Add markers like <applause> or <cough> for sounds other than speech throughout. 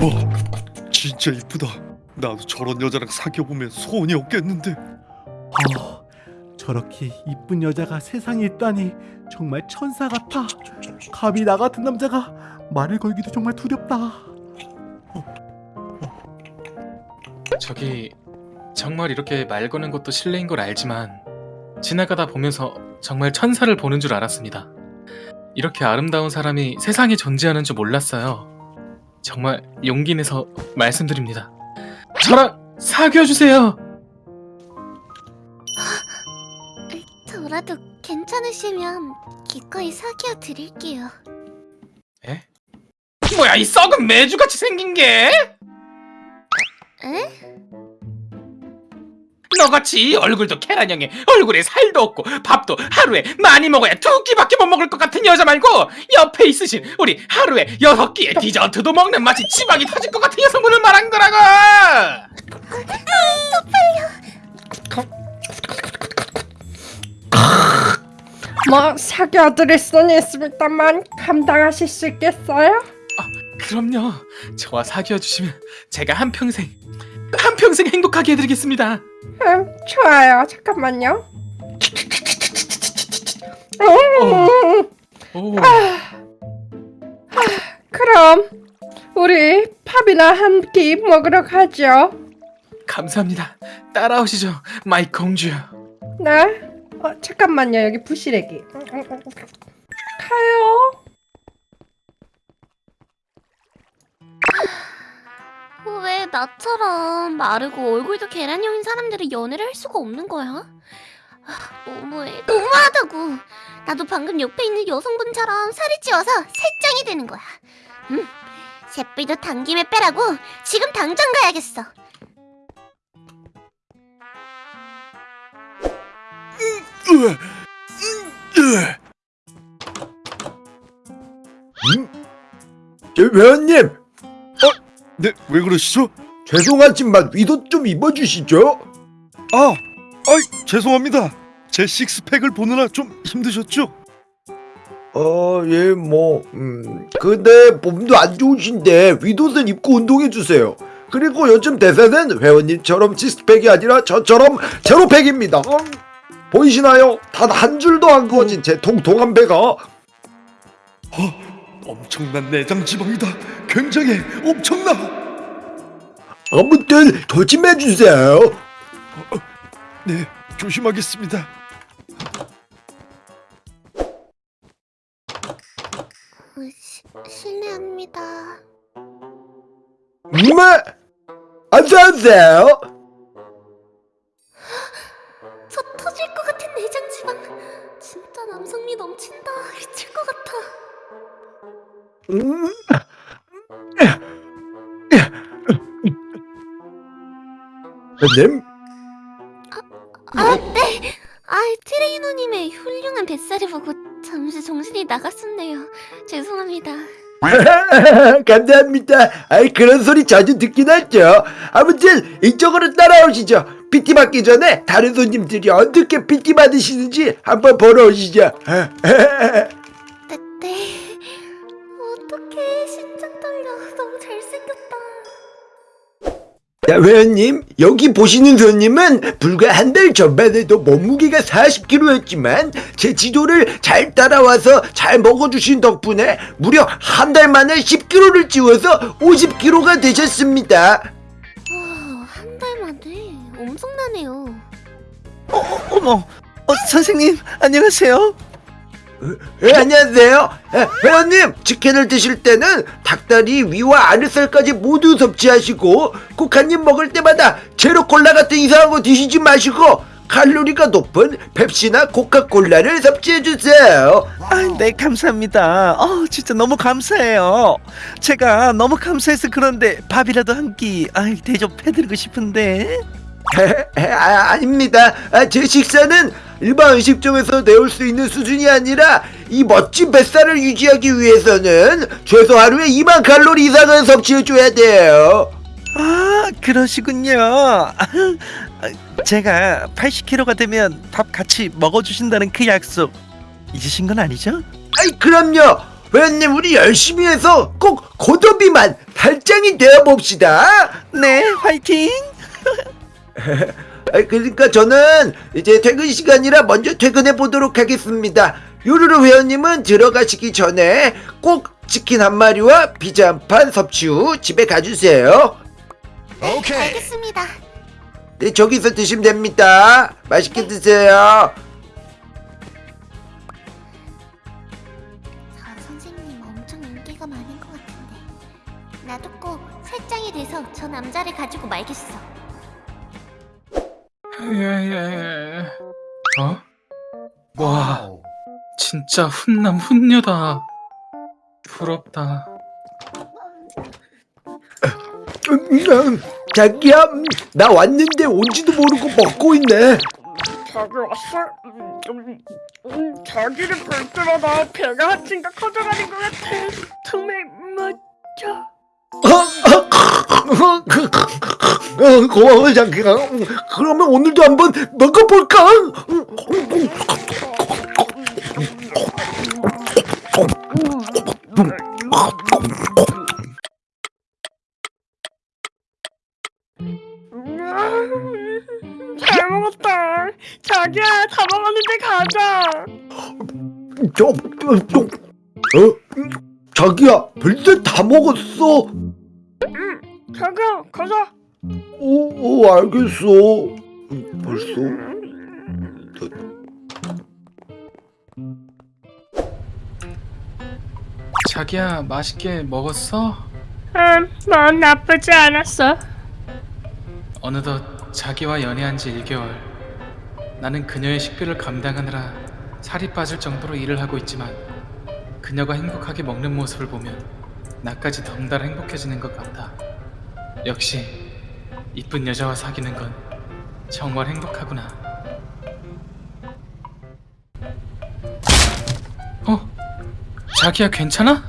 와 진짜 이쁘다 나도 저런 여자랑 사귀어보면 소원이 없겠는데 아, 저렇게 이쁜 여자가 세상에 있다니 정말 천사 같아. 감히 나 같은 남자가 말을 걸기도 정말 두렵다. 저기 정말 이렇게 말 거는 것도 실례인 걸 알지만 지나가다 보면서 정말 천사를 보는 줄 알았습니다. 이렇게 아름다운 사람이 세상에 존재하는 줄 몰랐어요. 정말 용기 내서 말씀드립니다. 저랑 사귀어 주세요. 저라도 괜찮으시면 기꺼이 사귀어 드릴게요. 에? 뭐야 이 썩은 매주같이 생긴 게? 에? 너같이 얼굴도 계란형에 얼굴에 살도 없고 밥도 하루에 많이 먹어야 두 끼밖에 못 먹을 것 같은 여자 말고 옆에 있으신 우리 하루에 여섯 끼의 디저트도 먹는 맛이 지방이 터질 것 같은 여성분을 말한 거라고! 뭐 사귀어드릴 수는 있습니다만 감당하실 수 있겠어요? 그럼요. 저와 사귀어 주시면 제가 한평생 한평생 행복하게 해드리겠습니다 음, 좋아요. 잠깐만요. 어. 음, 오, 그럼 우리 밥이나 한 끼 먹으러 가죠. 감사합니다 따라오시죠 my 공주 네. 어, 잠깐만요. 여기 부시래기. 가요. 나처럼 마르고 얼굴도 계란형인 사람들은 연애를 할 수가 없는 거야? 아, 너무해. 너무하다고. 나도 방금 옆에 있는 여성분처럼 살이 찌워서 살짱이 되는 거야. 음, 새끼도 당김에 빼라고 지금 당장 가야겠어. 으, 으, 저 회원님 어? 네, 왜 그러시죠? 죄송하지만 위도 좀 입어주시죠. 아, 아이 죄송합니다. 제 식스팩을 보느라 좀 힘드셨죠? 어 예 뭐 음, 근데 몸도 안 좋으신데 위도는 입고 운동해주세요. 그리고 요즘 대세는 회원님처럼 시스팩이 아니라 저처럼 제로팩입니다. 음, 보이시나요? 단 한 줄도 안 그어진 제 통통한 배가. 엄청난 내장 지방이다. 굉장해 엄청나 아무튼 조심해주세요 네 조심하겠습니다 어, 시, 실례합니다. 네 어서오세요 <gasps> 저 터질 것 같은 내장 지방. 진짜 남성미 넘친다. 미칠 것 같아. 음. <laughs> 회원님 아, 네. 아, 트레이너님의 훌륭한 뱃살을 보고 잠시 정신이 나갔었네요. 죄송합니다. <laughs> 감사합니다. 아이 그런 소리 자주 듣긴 하죠. 아무튼 이쪽으로 따라오시죠. PT 받기 전에 다른 손님들이 어떻게 PT 받으시는지 한번 보러 오시죠. <laughs> 자, 회원님 여기 보시는 손님은 불과 한 달 전만 해도 몸무게가 40kg였지만 제 지도를 잘 따라와서 잘 먹어주신 덕분에 무려 한 달 만에 10kg를 찌워서 50kg가 되셨습니다. 와, 한달 만에 엄청나네요. 어머, 어, 선생님 안녕하세요. 예, 안녕하세요. 예, 회원님, 치킨을 드실 때는 닭다리 위와 아랫살까지 모두 섭취하시고 꼭 한 입 먹을 때마다 제로 콜라 같은 이상한 거 드시지 마시고 칼로리가 높은 펩시나 코카콜라를 섭취해 주세요. 아, 네 감사합니다. 어, 진짜 너무 감사해요. 제가 너무 감사해서 그런데 밥이라도 한끼 아, 대접해드리고 싶은데. <laughs> 아, 아닙니다. 아, 제 식사는 일반 음식점에서 내올 수 있는 수준이 아니라 이 멋진 뱃살을 유지하기 위해서는 최소 하루에 2만 칼로리 이상은 섭취해 줘야 돼요. 아, 그러시군요. 아, <laughs> 제가 80kg가 되면 밥 같이 먹어주신다는 그 약속 잊으신 건 아니죠? 아이 그럼요 회원님 우리 열심히 해서 꼭 고도비만 달장이 되어봅시다 네 화이팅 <laughs> 그러니까 저는 이제 퇴근 시간이라 먼저 퇴근해 보도록 하겠습니다. 요루루 회원님은 들어가시기 전에 꼭 치킨 한 마리와 피자 한 판 섭취 후 집에 가주세요. 알겠습니다. 네 저기서 드시면 됩니다. 맛있게 드세요. 저 선생님 엄청 인기가 많은 것 같은데. 나도 꼭 살짱이 돼서 저 남자를 가지고 말겠어. 예예. 어? 와, 진짜 훈남 훈녀다. 부럽다. 음, 자기야 음, 나 왔는데 온지도 모르고 먹고 있네 자기 왔어? 음, 음, 자기를 볼 때마다 배가 한 층가 커져가는 것 같아. 정말 멋져. 어, 고마워 자기야 음, 그러면 오늘도 한번 먹어볼까? 잘 먹었다. 자기야, 다 먹었는데 가자. 저, 저, 저, 어? 음, 자기야 벌써 다 먹었어 자기야, 가자. 오, 오 알겠어 음, 벌써? 자기야, 맛있게 먹었어? 음, 넌 나쁘지 않았어. 어느덧 자기와 연애한 지 1개월. 나는 그녀의 식비를 감당하느라 살이 빠질 정도로 일을 하고 있지만 그녀가 행복하게 먹는 모습을 보면 나까지 덩달아 행복해지는 것 같다. 역시 이쁜 여자와 사귀는 건 정말 행복하구나. 어? 자기야 괜찮아?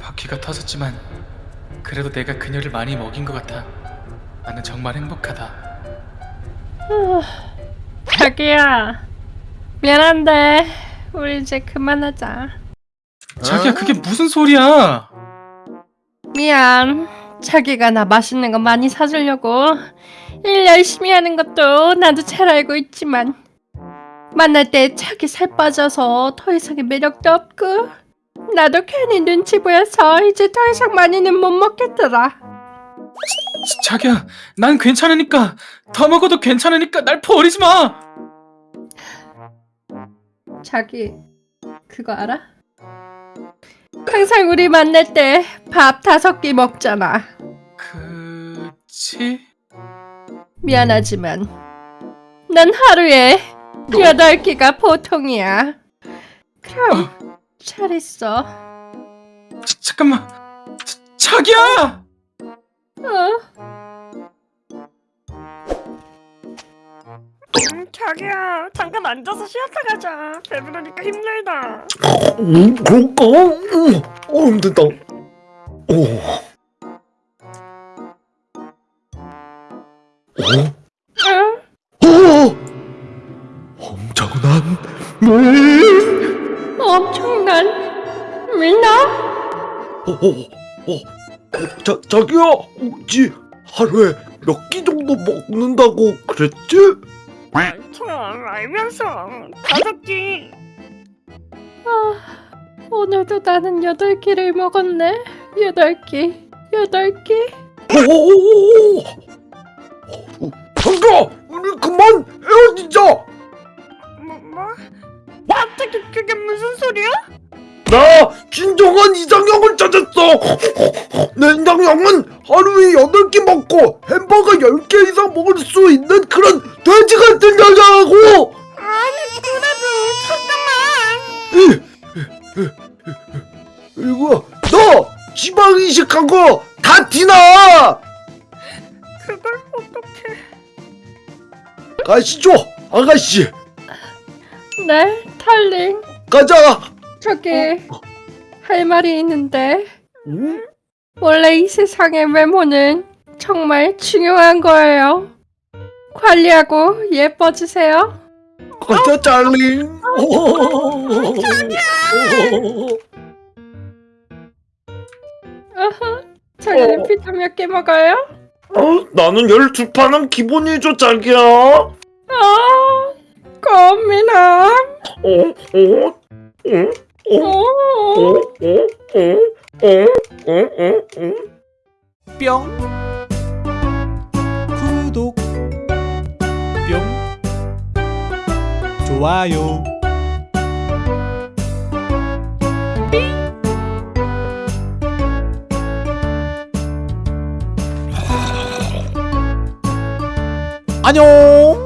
바퀴가 터졌지만 그래도 내가 그녀를 많이 먹인 것 같아. 나는 정말 행복하다. 자기야, 미안한데 우리 이제 그만하자. 자기야 그게 무슨 소리야? 미안. 자기가 나 맛있는 거 많이 사주려고 일 열심히 하는 것도 나도 잘 알고 있지만 만날 때 자기 살 빠져서 더 이상의 매력도 없고 나도 괜히 눈치 보여서 이제 더 이상 많이는 못 먹겠더라. 자- 자기야 난 괜찮으니까 더 먹어도 괜찮으니까 날 버리지 마. 자기 그거 알아? 항상 우리 만날 때 밥 다섯 끼 먹잖아. 그치? 미안하지만 난 하루에 여덟 끼가 보통이야. 그럼 잘 있어. 자, 잠깐만. 자, 자기야! 어? 음, 자기야 잠깐 앉아서 쉬었다 가자. 배부르니까 힘들다. 음, 그럴까? 음, 어 힘들다 오. 어? 응? 어? 엄청난 물 엄청난 밀나? 어, 어, 어, 어, 자, 자기야, 혹시 하루에 몇 끼 정도 먹는다고 그랬지? 참 알면서 다섯 끼. 아 오늘도 나는 여덟 끼를 먹었네. 여덟 끼, 여덟 끼. 오오오오! 어, 자기야, 우리 그만 헤어지자! 뭐 뭐? 갑자기 그게 무슨 소리야? 나 진정한 이상형을 찾았어! 내 이상형은 하루에 8끼 먹고 햄버거 10개 이상 먹을 수 있는 그런 돼지 같은 여자라고! 아니 그래도 잠깐만. 그리고 너 지방 이식한 거 다 티나! 그걸 어떻게? 가시죠, 아가씨! 네, 달링. 가자! 저기 할 말이 있는데 응? 원래 이 세상의 외모는 정말 중요한 거예요. 관리하고 예뻐지세요. 가자 달링 자기는 피자 몇 개 먹어요? 어, 나는 12판은 기본이죠 자기야 아, 고민함. 어? 어? 어? 어? 어? 뿅. 구독. 뿅. 좋아요. 안녕